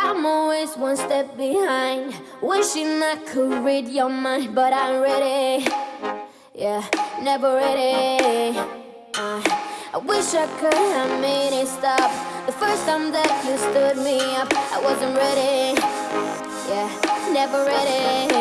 I'm always one step behind. Wishing I could read your mind But I'm ready. Yeah, never ready. Uh, I wish I could have made it stop. The first time that you stood me up I wasn't ready. Yeah, never ready.